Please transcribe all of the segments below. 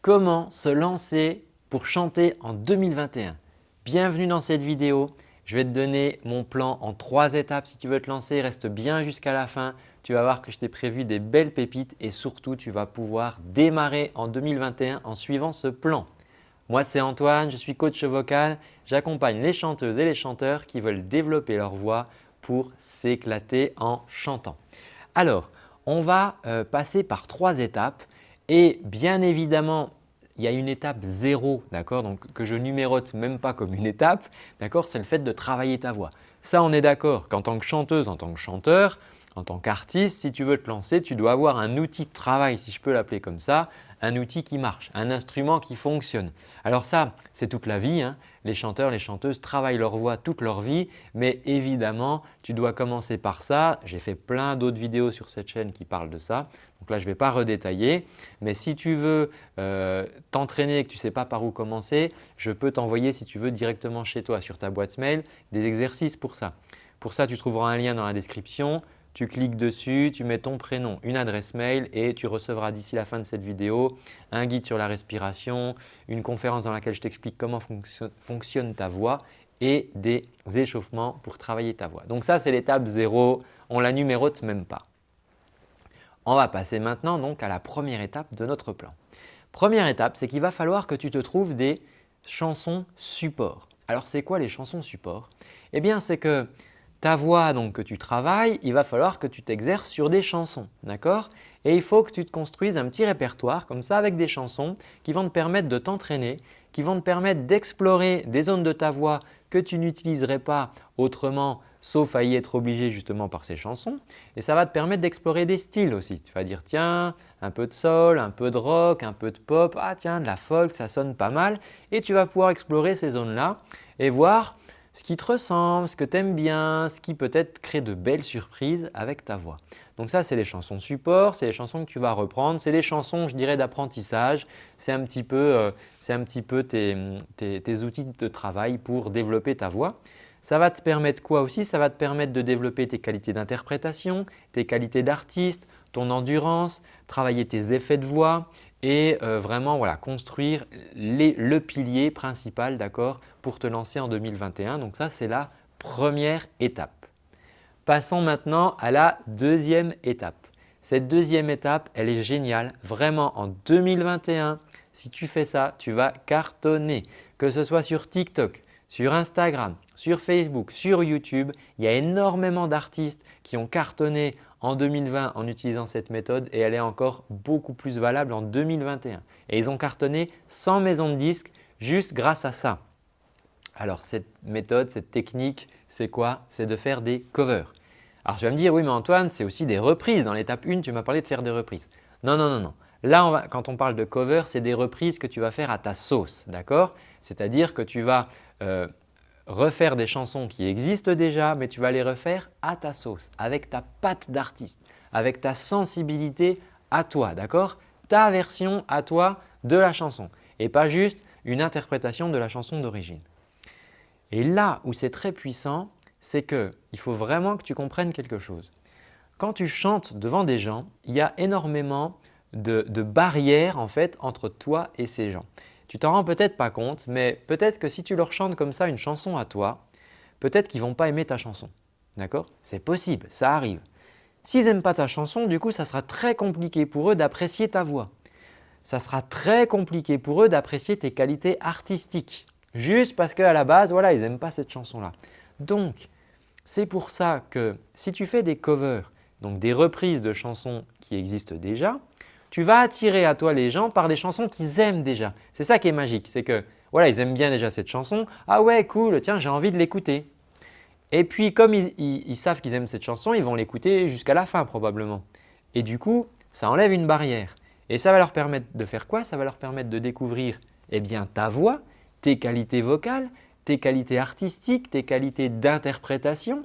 Comment se lancer pour chanter en 2021 Bienvenue dans cette vidéo. Je vais te donner mon plan en trois étapes si tu veux te lancer. Reste bien jusqu'à la fin. Tu vas voir que je t'ai prévu des belles pépites et surtout tu vas pouvoir démarrer en 2021 en suivant ce plan. Moi c'est Antoine, je suis coach vocal. J'accompagne les chanteuses et les chanteurs qui veulent développer leur voix pour s'éclater en chantant. Alors, on va euh, passer par trois étapes et bien évidemment, il y a une étape zéro donc que je numérote même pas comme une étape, c'est le fait de travailler ta voix. Ça, on est d'accord qu'en tant que chanteuse, en tant que chanteur, en tant qu'artiste, si tu veux te lancer, tu dois avoir un outil de travail, si je peux l'appeler comme ça, un outil qui marche, un instrument qui fonctionne. Alors ça, c'est toute la vie. Hein. Les chanteurs, les chanteuses travaillent leur voix toute leur vie, mais évidemment, tu dois commencer par ça. J'ai fait plein d'autres vidéos sur cette chaîne qui parlent de ça. Donc là, je ne vais pas redétailler, mais si tu veux euh, t'entraîner et que tu ne sais pas par où commencer, je peux t'envoyer si tu veux directement chez toi sur ta boîte mail des exercices pour ça. Pour ça, tu trouveras un lien dans la description tu cliques dessus, tu mets ton prénom, une adresse mail et tu recevras d'ici la fin de cette vidéo un guide sur la respiration, une conférence dans laquelle je t'explique comment fonctionne ta voix et des échauffements pour travailler ta voix. Donc ça, c'est l'étape 0, on la numérote même pas. On va passer maintenant donc à la première étape de notre plan. Première étape, c'est qu'il va falloir que tu te trouves des chansons support. Alors c'est quoi les chansons support? Eh bien c'est que ta voix donc que tu travailles, il va falloir que tu t'exerces sur des chansons. D'accord? Et il faut que tu te construises un petit répertoire comme ça avec des chansons qui vont te permettre de t'entraîner, qui vont te permettre d'explorer des zones de ta voix que tu n'utiliserais pas autrement sauf à y être obligé justement par ces chansons. Et ça va te permettre d'explorer des styles aussi. Tu vas dire tiens, un peu de soul, un peu de rock, un peu de pop, ah tiens de la folk, ça sonne pas mal. Et tu vas pouvoir explorer ces zones-là et voir ce qui te ressemble, ce que tu aimes bien, ce qui peut-être crée de belles surprises avec ta voix. Donc ça, c'est les chansons support, c'est les chansons que tu vas reprendre, c'est les chansons, je dirais, d'apprentissage. C'est un petit peu, euh, tes, tes, outils de travail pour développer ta voix. Ça va te permettre quoi aussi? Ça va te permettre de développer tes qualités d'interprétation, tes qualités d'artiste, ton endurance, travailler tes effets de voix et euh, vraiment voilà, construire le pilier principal pour te lancer en 2021. Donc ça, c'est la première étape. Passons maintenant à la deuxième étape. Cette deuxième étape, elle est géniale. Vraiment, en 2021, si tu fais ça, tu vas cartonner. Que ce soit sur TikTok, sur Instagram, sur Facebook, sur YouTube, il y a énormément d'artistes qui ont cartonné en 2020 en utilisant cette méthode et elle est encore beaucoup plus valable en 2021. Et ils ont cartonné 100 maisons de disques juste grâce à ça. Alors cette méthode, cette technique, c'est quoi? C'est de faire des covers. Alors tu vas me dire, oui mais Antoine, c'est aussi des reprises. Dans l'étape 1, tu m'as parlé de faire des reprises. Non, non, non, non. Là, quand on parle de cover, c'est des reprises que tu vas faire à ta sauce, d'accord? C'est-à-dire que tu vas euh, refaire des chansons qui existent déjà, mais tu vas les refaire à ta sauce, avec ta patte d'artiste, avec ta sensibilité à toi, d'accord? Ta version à toi de la chanson et pas juste une interprétation de la chanson d'origine. Et là où c'est très puissant, c'est qu'il faut vraiment que tu comprennes quelque chose. Quand tu chantes devant des gens, il y a énormément de, de barrières en fait entre toi et ces gens. Tu t'en rends peut-être pas compte, mais peut-être que si tu leur chantes comme ça une chanson à toi, peut-être qu'ils vont pas aimer ta chanson. D'accord? C'est possible, ça arrive. S'ils n'aiment pas ta chanson, du coup, ça sera très compliqué pour eux d'apprécier ta voix. Ça sera très compliqué pour eux d'apprécier tes qualités artistiques. Juste parce qu'à la base, voilà, ils n'aiment pas cette chanson-là. Donc, c'est pour ça que si tu fais des covers, donc des reprises de chansons qui existent déjà, tu vas attirer à toi les gens par des chansons qu'ils aiment déjà. C'est ça qui est magique, c'est que voilà, ils aiment bien déjà cette chanson. Ah ouais, cool, tiens, j'ai envie de l'écouter. Et puis comme ils, savent qu'ils aiment cette chanson, ils vont l'écouter jusqu'à la fin probablement. Et du coup, ça enlève une barrière. Et ça va leur permettre de faire quoi? Ça va leur permettre de découvrir eh bien, ta voix, tes qualités vocales, tes qualités artistiques, tes qualités d'interprétation.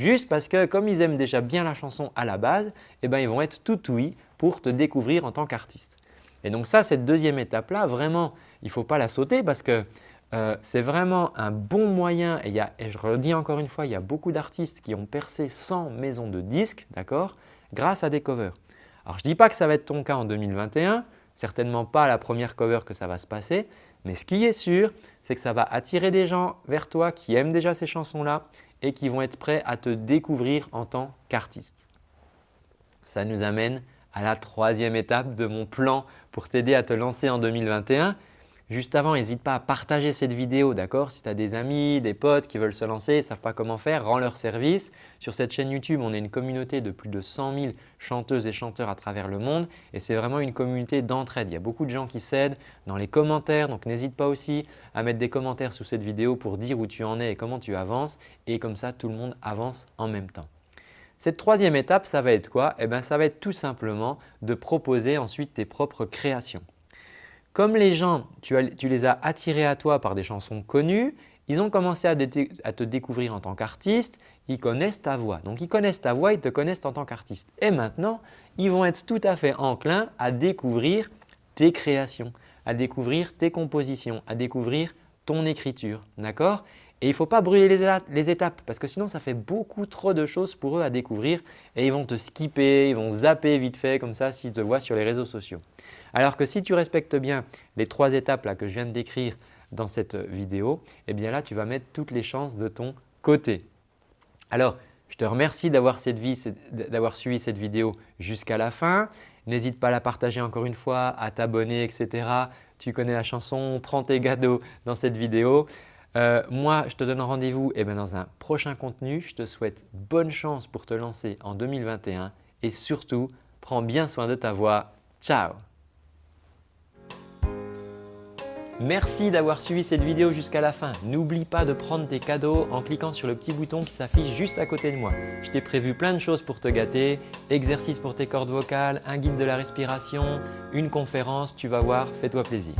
Juste parce que comme ils aiment déjà bien la chanson à la base, eh bien, ils vont être tout oui pour te découvrir en tant qu'artiste. Et donc ça, cette deuxième étape-là, vraiment, il ne faut pas la sauter parce que euh, c'est vraiment un bon moyen et, je redis encore une fois, il y a beaucoup d'artistes qui ont percé 100 maisons de disques grâce à des covers. Alors je ne dis pas que ça va être ton cas en 2021, certainement pas la première cover que ça va se passer, mais ce qui est sûr, c'est que ça va attirer des gens vers toi qui aiment déjà ces chansons-là et qui vont être prêts à te découvrir en tant qu'artiste. Ça nous amène à la troisième étape de mon plan pour t'aider à te lancer en 2021. Juste avant, n'hésite pas à partager cette vidéo, d'accord? Si tu as des amis, des potes qui veulent se lancer et ne savent pas comment faire, rends leur service. Sur cette chaîne YouTube, on est une communauté de plus de 100 000 chanteuses et chanteurs à travers le monde et c'est vraiment une communauté d'entraide. Il y a beaucoup de gens qui s'aident dans les commentaires, donc n'hésite pas aussi à mettre des commentaires sous cette vidéo pour dire où tu en es et comment tu avances et comme ça, tout le monde avance en même temps. Cette troisième étape, ça va être quoi? Eh bien, ça va être tout simplement de proposer ensuite tes propres créations. Comme les gens, tu, les as attirés à toi par des chansons connues, ils ont commencé à, te découvrir en tant qu'artiste, ils connaissent ta voix. Donc, ils connaissent ta voix, ils te connaissent en tant qu'artiste. Et maintenant, ils vont être tout à fait enclins à découvrir tes créations, à découvrir tes compositions, à découvrir ton écriture. D'accord? Et il ne faut pas brûler les étapes parce que sinon, ça fait beaucoup trop de choses pour eux à découvrir et ils vont te skipper, ils vont zapper vite fait comme ça s'ils te voient sur les réseaux sociaux. Alors que si tu respectes bien les trois étapes là que je viens de décrire dans cette vidéo, eh bien là tu vas mettre toutes les chances de ton côté. Alors, je te remercie d'avoir suivi cette vidéo jusqu'à la fin. N'hésite pas à la partager encore une fois, à t'abonner, etc. Tu connais la chanson, prends tes cadeaux dans cette vidéo. Euh, moi, je te donne rendez-vous eh dans un prochain contenu. Je te souhaite bonne chance pour te lancer en 2021 et surtout, prends bien soin de ta voix. Ciao Merci d'avoir suivi cette vidéo jusqu'à la fin. N'oublie pas de prendre tes cadeaux en cliquant sur le petit bouton qui s'affiche juste à côté de moi. Je t'ai prévu plein de choses pour te gâter, exercices pour tes cordes vocales, un guide de la respiration, une conférence, tu vas voir, fais-toi plaisir.